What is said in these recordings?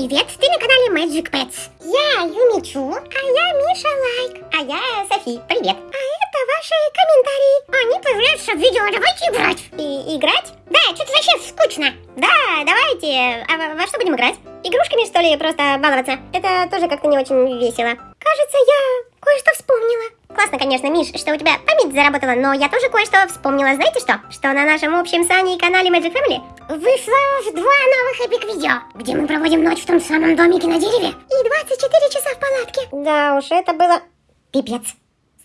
Привет, ты на канале Magic Pets. Я Юмичу, а я Миша Лайк. А я Софи, привет. А это ваши комментарии. Они появляются в видео, давайте играть. И играть? Да, что-то вообще скучно. Да, давайте. А во, во что будем играть? Игрушками, что ли, просто баловаться? Это тоже как-то не очень весело. Кажется, я кое-что вспомнила. Классно, конечно, Миш, что у тебя память заработала, но я тоже кое-что вспомнила. Знаете что? Что на нашем общем с Аней канале Magic Family вышло два новых эпик видео, где мы проводим ночь в том самом домике на дереве и 24 часа в палатке. Да уж, это было пипец.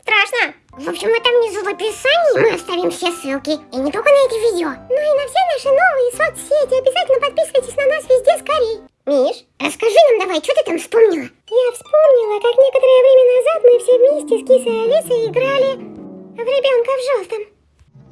Страшно. В общем, это внизу в описании мы оставим все ссылки. И не только на эти видео, но и на все наши новые соцсети. Обязательно подписывайтесь на нас везде скорей. Миш, расскажи нам давай, что ты там вспомнила? Я вспомнила, как некоторое время назад мы все вместе с кисой Алисой играли в ребенка в желтом.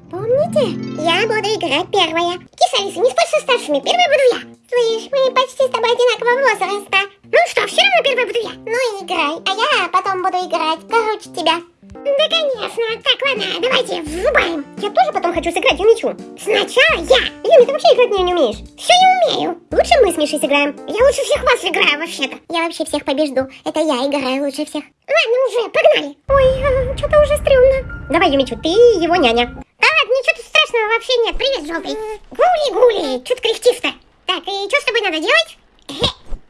Помните? Я буду играть первая. Киса Алиса, не спорь со старшими, первая буду я. Слышь, мы почти с тобой одинакового возраста. Ну что, все равно первая буду я. Ну играй, а я потом буду играть. Короче, тебя. Да, конечно. Так, ладно, давайте, врубаем. Я тоже потом хочу сыграть Юмичу. Сначала я. Юми, ты вообще играть не, не умеешь. Все не умею. Лучше мы с Мишей сыграем. Я лучше всех вас играю вообще-то. Я вообще всех побежду. Это я играю лучше всех. Ладно, уже, погнали. Ой, а, что-то уже стрёмно. Давай, Юмичу, ты его няня. Да ладно, ничего тут страшного вообще нет. Привет, желтый. Гули-гули, что ты кряхтишь-то? Так, и что с тобой надо делать?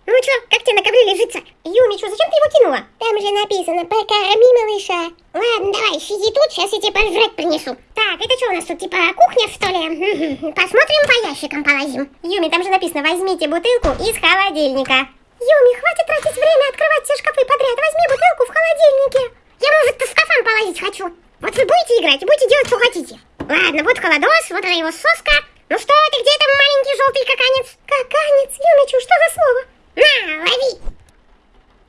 Ну что, как тебе на ковре лежится? Юмичу, зачем ты его кинула? Там же написано «покорми малыша». Ладно, давай, сиди тут, сейчас я тебе пожрать принесу. Так, это что у нас тут, типа кухня, что ли? Посмотрим, по ящикам полазим. Юми, там же написано «возьмите бутылку из холодильника». Юми, хватит тратить время открывать все шкафы подряд, возьми бутылку в холодильнике. Я, может, в шкафам полазить хочу. Вот вы будете играть будете делать, что хотите. Ладно, вот холодос, вот она его соска. Ну что ты, где там маленький желтый каканец? Каканец, Юмичу, что за слово? На, лови!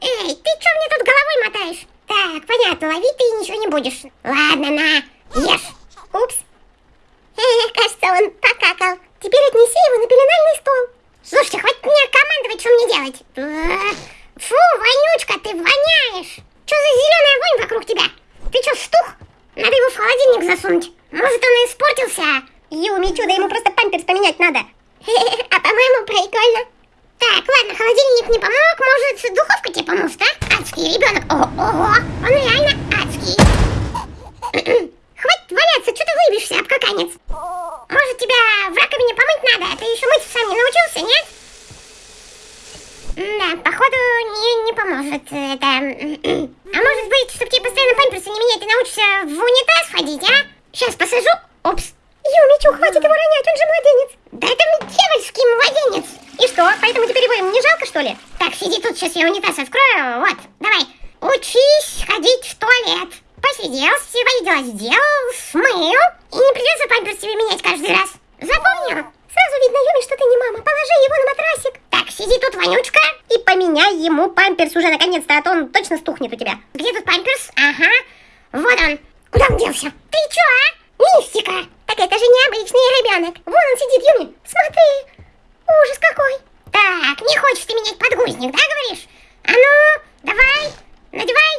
Эй, ты что мне тут головой мотаешь? Так, понятно, лови ты ничего не будешь. Ладно, на, ешь. Упс. Эх, кажется, он покакал. Теперь отнеси его на пеленальный стол. Слушайте, хватит мне командовать, что мне делать. Фу, вонючка, ты воняешь. Что за зеленая вонь вокруг тебя? Ты что, стух? Надо его в холодильник засунуть. Может, он испортился. Юми, чудо, ему просто памперс поменять надо. А по-моему, прикольно. Так, ладно, холодильник не помог, может, духовка тебе поможет, а? Адский ребенок. О, ого, он реально адский. Хватит валяться, что ты выбишься, обкаканец? Может, тебя в раковине помыть надо? А ты еще мыть сам не научился, нет? Да, походу, не, не поможет это. А может быть, чтобы тебе постоянно памперсы не менять, ты научишься в унитаз ходить, а? Сейчас посажу. Опс. Юмичу, хватит его ронять, он же младенец. Да это дьявольский младенец. И что, поэтому теперь его ему не жалко, что ли? Так, сиди тут, сейчас я унитаз открою. Вот, давай. Учись ходить в туалет. Посидел, дела сделал, смыл. И не придется памперс тебе менять каждый раз. Запомнил? Сразу видно, Юми, что ты не мама. Положи его на матрасик. Так, сиди тут, вонючка. И поменяй ему памперс уже наконец-то, а то он точно стухнет у тебя. Где тут памперс? Ага. Вот он. Делся? Ты чё, а? Мистика. Так это же необычный ребенок. Вон он сидит, Юми. Смотри. Ужас какой. Так, не хочешь ты менять подгузник, да, говоришь? А ну, давай, надевай.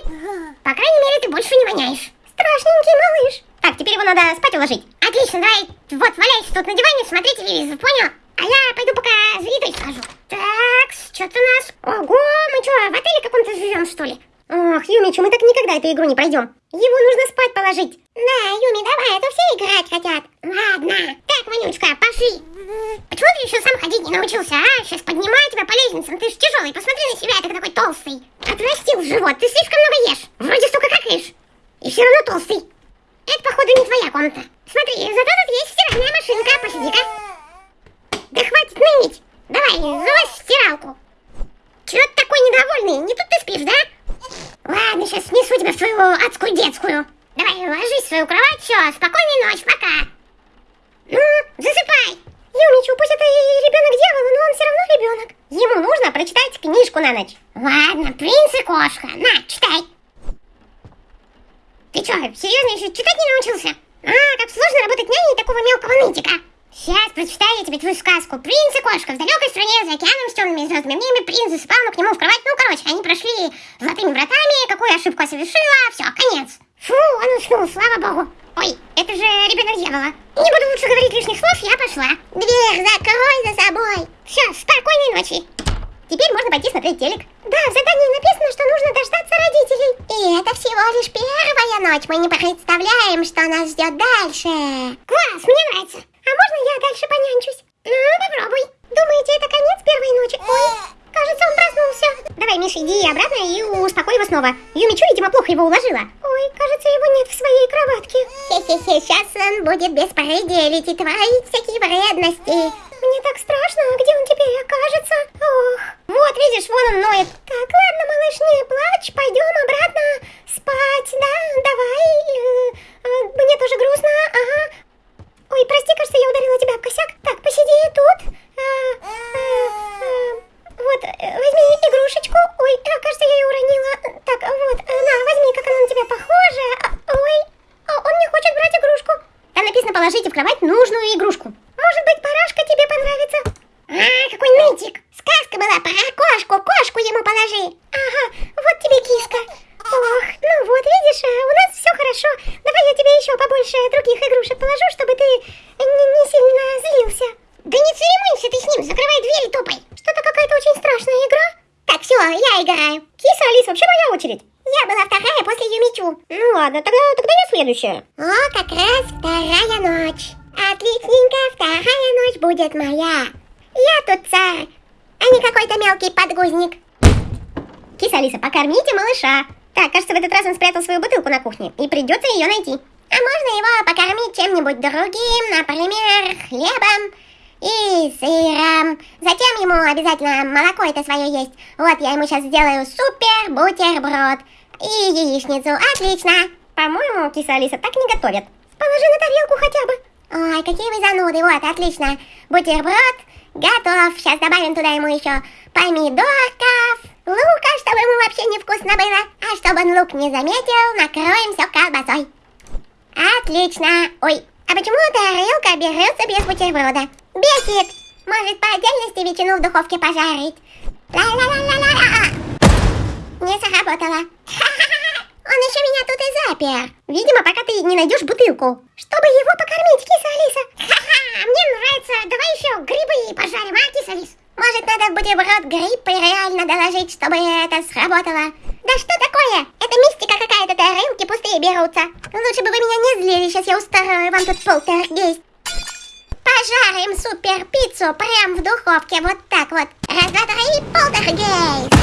По крайней мере, ты больше не воняешь. Страшненький малыш. Так, теперь его надо спать уложить. Отлично, давай, вот, валяйся тут на диване, смотри телевизор, понял? А я пойду пока за едой схожу. Так, что-то у нас... Ого, мы что, в отеле каком-то живем, что ли? Ох, Юмичу, мы так никогда эту игру не пройдем. Его нужно спать положить. Да, Юми, давай, а то все играть хотят. Ладно. Так, Вонючка, пошли. Почему ты еще сам ходить не научился, а? Сейчас поднимаю тебя по лестницам, ты же тяжелый, посмотри на себя, ты такой толстый. Отрастил живот, ты слишком много ешь. Вроде столько какаешь. И все равно толстый. Это, походу, не твоя комната. Смотри, зато тут есть стиральная машинка, посиди-ка. Да хватит ныть. Давай, залазь в стиралку. Чего ты такой недовольный? Не тут ты спишь, да? Ладно, сейчас снесу тебя в свою адскую детскую. Давай, ложись в свою кровать, все, спокойной ночи, пока. Ну, засыпай. Юмичу, пусть это ребенок дьявола, но он все равно ребенок. Ему нужно прочитать книжку на ночь. Ладно, принц и кошка. На, читай. Ты что, серьезно еще читать не научился? А, как сложно работать няней такого мелкого нытика. Сейчас прочитаю я тебе твою сказку. Принц и кошка в далекой стране за океаном с темными звездами ними принц засыпал, но к нему в кровать. Ну, короче, они прошли золотыми вратами, какую ошибку совершила, все, конец. Фу, он уснул, слава богу. Ой, это же ребенок дьявола. Не буду лучше говорить лишних слов, я пошла. Дверь закрой за собой. Все, спокойной ночи. Теперь можно пойти смотреть телек. Да, в задании написано, что нужно дождаться родителей. И это всего лишь первая ночь. Мы не представляем, что нас ждет дальше. Класс, мне нравится. А можно я дальше понянчусь? Ну, попробуй. Думаете, это конец первой ночи? Ой, кажется, он проснулся. Давай, Миша, иди обратно и успокой его снова. Юмичу, видимо, плохо его уложила. Ой, кажется, его нет в своей кроватке. Хе-хе-хе, сейчас он будет беспределить и творить всякие вредности. Мне так страшно, где он теперь окажется? Ох. Вот, видишь, вон он ноет. Так, ладно, малыш, не плачь, пойдем обратно спать, да? Давай. Э, э, мне тоже грустно, ага. Ой, прости, кажется, я ударила тебя об косяк. Так, посиди тут. А, а, а, вот, э, возьми игрушечку. Ой, а, кажется, я ее уронила. Так, вот, э, на, возьми, как она на тебя похожа. А, Ой, а, он не хочет брать игрушку. Там написано, положите в кровать нужную игрушку. Может быть, парашка тебе понравится? А, какой нытик. Сказка была про кошку, кошку ему положи. Ага, вот тебе киска. Ох, ну вот, видишь, а, у нас все хорошо. Давай я тебе еще побольше других игрушек положу, чтобы ты не, не сильно злился. Да не церемонься ты с ним, закрывай дверь и топай. Что-то какая-то очень страшная игра. Так, все, я играю. Киса, Алиса, вообще моя очередь. Я была вторая после Юмичу. Ну ладно, тогда, следующая. О, как раз вторая ночь. Отличненько, вторая ночь будет моя. Я тут царь, а не какой-то мелкий подгузник. Киса, Алиса, покормите малыша. Так, кажется, в этот раз он спрятал свою бутылку на кухне, и придется ее найти. А можно его покормить чем-нибудь другим, например, хлебом и сыром. Затем ему обязательно молоко это свое есть. Вот я ему сейчас сделаю супер бутерброд и яичницу. Отлично. По-моему, киса Алиса так не готовят. Положи на тарелку хотя бы. Ой, какие вы зануды. Вот, отлично. Бутерброд готов. Сейчас добавим туда ему еще помидорков, лука, чтобы ему вообще невкусно было. А чтобы он лук не заметил, накроем все колбасой. Отлично. Ой, а почему тарелка берется без бутерброда? Бесит. Может, по отдельности ветчину в духовке пожарить? Ла-ла-ла-ла-ла. Не сработало. Он еще меня тут и запер. Видимо, пока ты не найдешь бутылку. Чтобы его покормить, киса Алиса. Ха-ха, мне нравится. Давай еще грибы пожарим, а, киса Алис? Может, надо в бутерброд гриб реально доложить, чтобы это сработало? Да что такое? Это мистика какая-то, да рынки пустые берутся. Лучше бы вы меня не злили, сейчас я устрою вам тут полтергейст. Пожарим супер пиццу прям в духовке, вот так вот. Раз, два, три, полтергейст.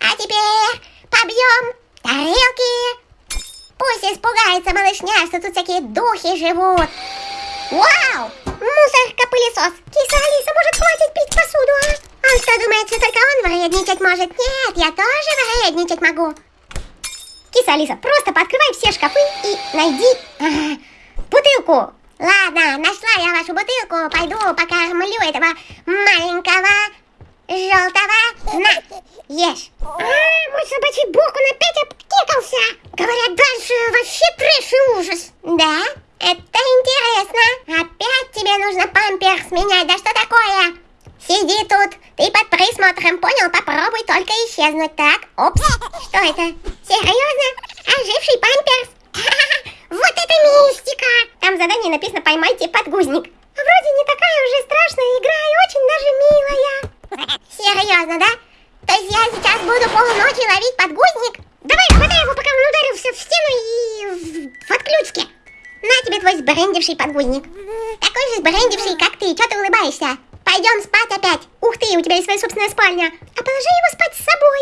А теперь побьем тарелки. Пусть испугается малышня, что тут всякие духи живут. Вау! Мусорка-пылесос. Киса Алиса, может, хватит пить посуду, а? Он что, думает, что только он вредничать может? Нет, я тоже вредничать могу. Киса Алиса, просто пооткрывай все шкафы и найди а, бутылку. Ладно, нашла я вашу бутылку. Пойду покормлю этого маленького желтого. На, ешь. А, мой собачий бок, он опять обтекался. Говорят, дальше вообще трэш и ужас. Да? Это интересно. Опять тебе нужно памперс менять. Да что такое? Сиди тут. Ты под присмотром, понял? Попробуй только исчезнуть. Так, опс. Что это? Серьезно? Оживший памперс? Вот это мистика. Там в задании написано «Поймайте подгузник». Вроде не такая уже страшная игра и очень даже милая. Серьезно, да? То есть я сейчас буду полночи ловить подгузник? Давай, хватай его, пока он ударился в стену и в, в отключке. На тебе твой сбрендивший подгузник. Такой же сбрендивший, как ты. Чё ты улыбаешься? Пойдем спать опять. Ух ты, у тебя есть своя собственная спальня. А положи его спать с собой.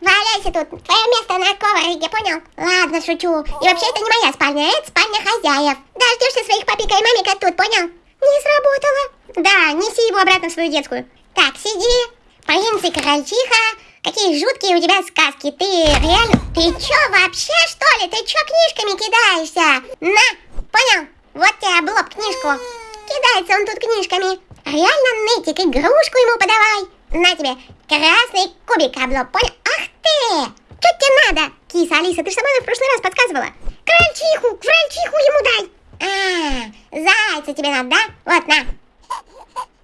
На, валяйся тут. Твое место на коврике, понял? Ладно, шучу. И вообще это не моя спальня, это спальня хозяев. Дождешься своих папика и мамика тут, понял? Не сработало. Да, неси его обратно в свою детскую. Так, сиди. Принц и крольчиха. Какие жуткие у тебя сказки. Ты реально... Ты чё, вообще, что ли? Ты чё книжками кидаешься? На, понял? Вот тебе блоб книжку. Кидается он тут книжками. Реально нытик, игрушку ему подавай. На тебе, красный кубик облоб, понял? Ах ты! Чё тебе надо? Киса, Алиса, ты же сама в прошлый раз подсказывала. Крольчиху, крольчиху ему дай. А, зайца тебе надо, да? Вот, на.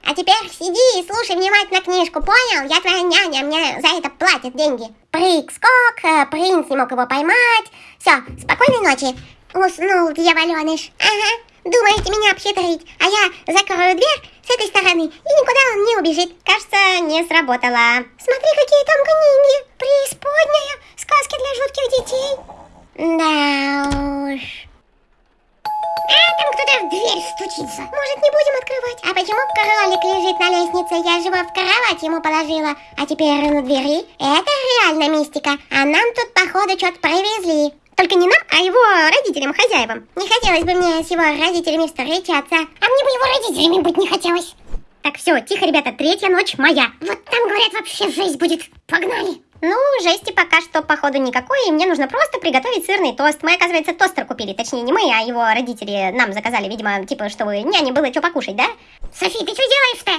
А теперь сиди и слушай внимательно книжку, понял? Я твоя няня, мне за это платят деньги. Прыг, скок, э, принц не мог его поймать. Все, спокойной ночи. Уснул дьяволеныш. Ага, Думаете меня обхитрить, а я закрою дверь с этой стороны, и никуда он не убежит. Кажется, не сработало. Смотри, какие там книги. Преисподняя. Сказки для жутких детей. Да уж. А, там кто-то в дверь стучится. Может, не будем открывать? А почему кролик лежит на лестнице? Я же его в кровать ему положила. А теперь на двери. Это реально мистика. А нам тут, походу, что-то привезли. Только не нам, а его родителям, хозяевам. Не хотелось бы мне с его родителями встречаться. А мне бы его родителями быть не хотелось. Так, все, тихо, ребята, третья ночь моя. Вот там, говорят, вообще жесть будет. Погнали. Ну, жести пока что, походу, никакой, и мне нужно просто приготовить сырный тост. Мы, оказывается, тостер купили, точнее, не мы, а его родители нам заказали, видимо, типа, чтобы няне было что покушать, да? Софи, ты что делаешь-то?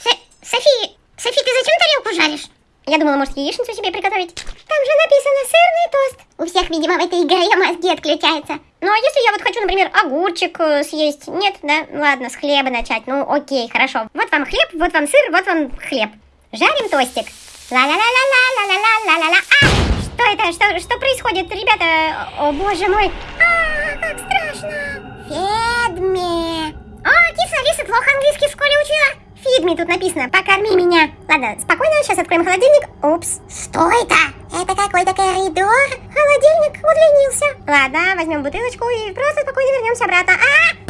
Со- Софи, Софи, ты зачем тарелку жаришь? Я думала, может, яичницу себе приготовить. Там же написано сырный тост. У всех, видимо, в этой игре мозги отключаются. Ну, а если я вот хочу, например, огурчик э, съесть? Нет, да? Ладно, с хлеба начать. Ну, окей, хорошо. Вот вам хлеб, вот вам сыр, вот вам хлеб. Жарим тостик. Ла-ла-ла-ла-ла-ла-ла-ла-ла. А! Что это? Что, что происходит, ребята? О, боже мой. А, как страшно. Федме. А, киса, Алиса плохо английский в школе учила. Фидми тут написано, покорми меня. Ладно, спокойно, сейчас откроем холодильник. Упс. Что это? Это какой-то коридор? Холодильник удлинился. Ладно, возьмем бутылочку и просто спокойно вернемся обратно. А!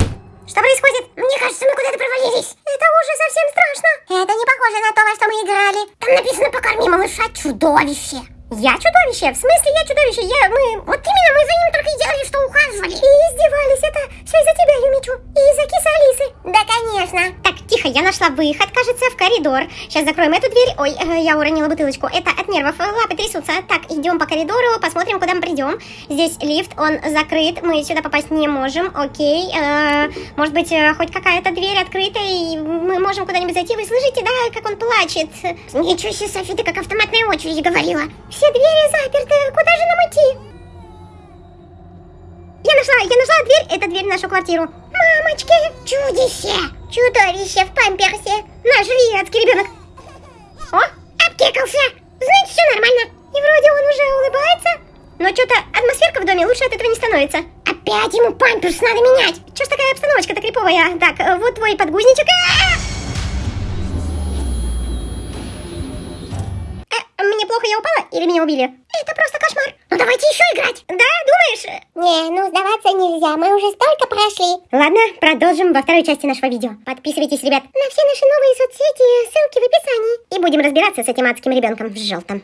Что происходит? Мне кажется, мы куда-то провалились. Это уже совсем страшно. Это не похоже на то, во что мы играли. Там написано «Покорми малыша чудовище». Я чудовище? В смысле я чудовище? Я, мы... Вот именно, мы за ним только и делали, что ухаживали. И издевались. Это все из-за тебя, Юмичу. И из-за кисы Алисы. Да, конечно. Так, тихо, я нашла выход, кажется, в коридор. Сейчас закроем эту дверь. Ой, э, я уронила бутылочку. Это от нервов, лапы трясутся. Так, идем по коридору, посмотрим, куда мы придем. Здесь лифт, он закрыт, мы сюда попасть не можем. Окей, э, может быть, э, хоть какая-то дверь открыта, и мы можем куда-нибудь зайти. Вы слышите, да, как он плачет? Ничего себе, Софи, ты как автоматная очередь говорила. Все двери заперты, куда же нам идти? Я нашла, я нашла дверь, это дверь в нашу квартиру. Мамочки, чудище, чудовище в памперсе. Наш виадский ребенок. О, обкекался. Значит, все нормально. И вроде он уже улыбается. Но что-то атмосферка в доме лучше от этого не становится. Опять ему памперс надо менять. Че ж такая обстановочка-то криповая? Так, э, вот твой подгузничек. Э, мне плохо, я упала или меня убили? Это просто кошмар. Ну давайте еще играть. Да, думаешь? Не, ну сдаваться нельзя, мы уже столько прошли. Ладно, продолжим во второй части нашего видео. Подписывайтесь, ребят. На все наши новые соцсети, ссылки в описании. И будем разбираться с этим адским ребенком в желтом.